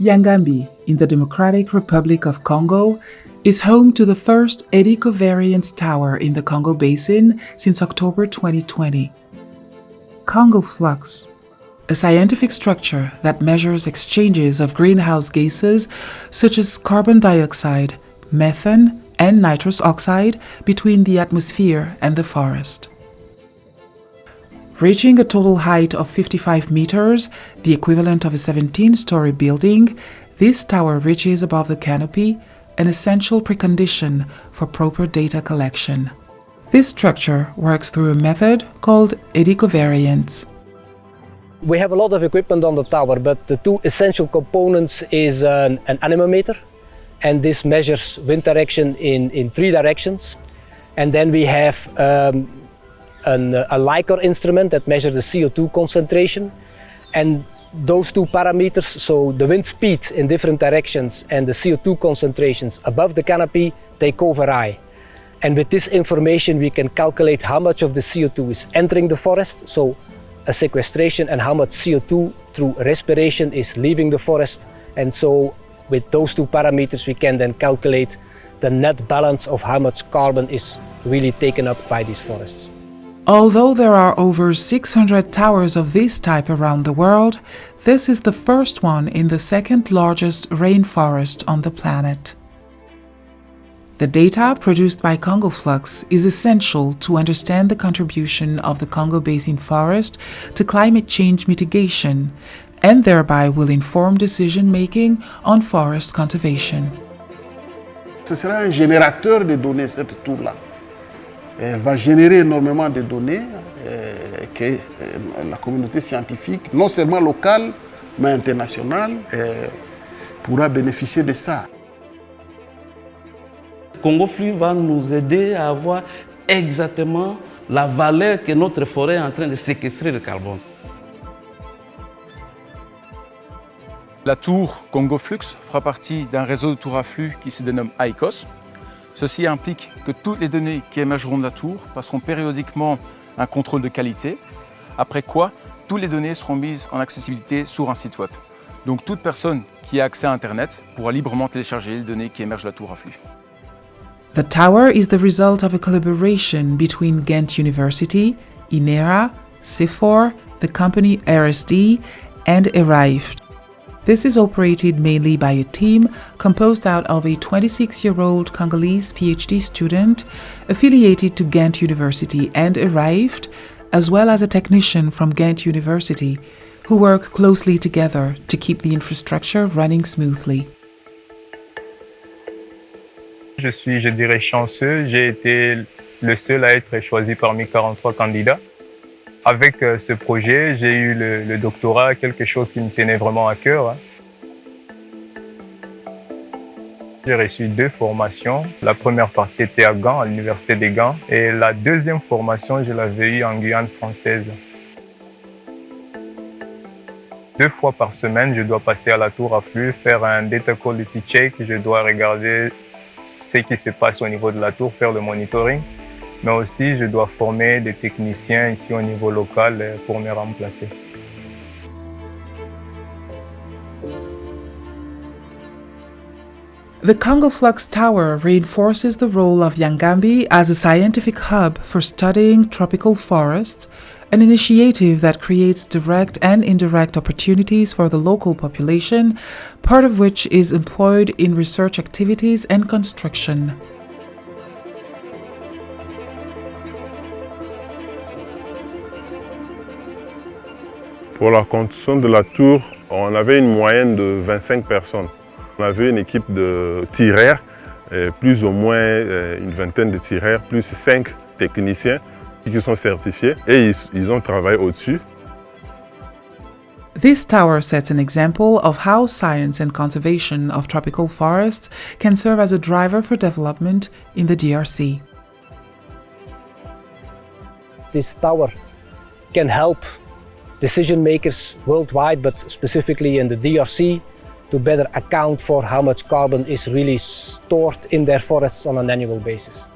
Yangambi, in the Democratic Republic of Congo, is home to the first eddy covariance tower in the Congo Basin since October 2020. Congo Flux, a scientific structure that measures exchanges of greenhouse gases such as carbon dioxide, methane, and nitrous oxide between the atmosphere and the forest. Reaching a total height of 55 meters, the equivalent of a 17-story building, this tower reaches above the canopy, an essential precondition for proper data collection. This structure works through a method called eddy covariance. We have a lot of equipment on the tower, but the two essential components is an, an anemometer, and this measures wind direction in, in three directions. And then we have um, an, a LI-COR instrument that measures the CO2 concentration. And those two parameters, so the wind speed in different directions and the CO2 concentrations above the canopy, they co-vary. And with this information we can calculate how much of the CO2 is entering the forest, so a sequestration, and how much CO2 through respiration is leaving the forest. And so with those two parameters we can then calculate the net balance of how much carbon is really taken up by these forests. Although there are over 600 towers of this type around the world, this is the first one in the second largest rainforest on the planet. The data produced by Congo Flux is essential to understand the contribution of the Congo Basin forest to climate change mitigation and thereby will inform decision-making on forest conservation. Ce sera un générateur de données, cette tour-là. Elle va générer énormément de données euh, que euh, la communauté scientifique, non seulement locale, mais internationale, euh, pourra bénéficier de ça. Congo Flux va nous aider à avoir exactement la valeur que notre forêt est en train de séquestrer le carbone. La tour Congo Flux fera partie d'un réseau de tours à flux qui se dénomme ICOS. Ceci implique que toutes les données qui émergeront de la tour passeront périodiquement un contrôle de qualité, après quoi toutes les données seront mises en accessibilité sur un site web. Donc toute personne qui a accès à Internet pourra librement télécharger les données qui émergent de la tour à flux. The tower is the result of a collaboration between Ghent University, INERA, CIFOR, the company RSD, and Arrived. This is operated mainly by a team composed out of a 26-year-old Congolese PhD student affiliated to Ghent University and ERAIFT, as well as a technician from Ghent University, who work closely together to keep the infrastructure running smoothly. Je suis, je dirais, chanceux. J'ai été le seul à être choisi parmi 43 candidats. Avec euh, ce projet, j'ai eu le, doctorat, quelque chose qui me tenait vraiment à cœur. Hein. J'ai reçu deux formations. La première partie était à Gand, à l'Université des Gand. Et la deuxième formation, je l'avais eue en Guyane française. Deux fois par semaine, je dois passer à la tour à flux, faire un data quality check. Je dois regarder ce qui se passe au niveau de la tour, faire le monitoring mais aussi je dois former des techniciens ici au niveau local euh, pour me remplacer. The Congo Flux Tower reinforces the role of Yangambi as a scientific hub for studying tropical forests, an initiative that creates direct and indirect opportunities for the local population, part of which is employed in research activities and construction. Pour la construction de la tour, on avait une moyenne de 25 personnes. On avait une équipe de tireurs, plus ou moins une vingtaine de tireurs, plus cinq techniciens qui sont certifiés et ils, ils ont travaillé au-dessus. This tower sets an example of how science and conservation of tropical forests can serve as a driver for development in the DRC. This tower can help decision makers worldwide, but specifically in the DRC, to better account for how much carbon is really stored in their forests on an annual basis.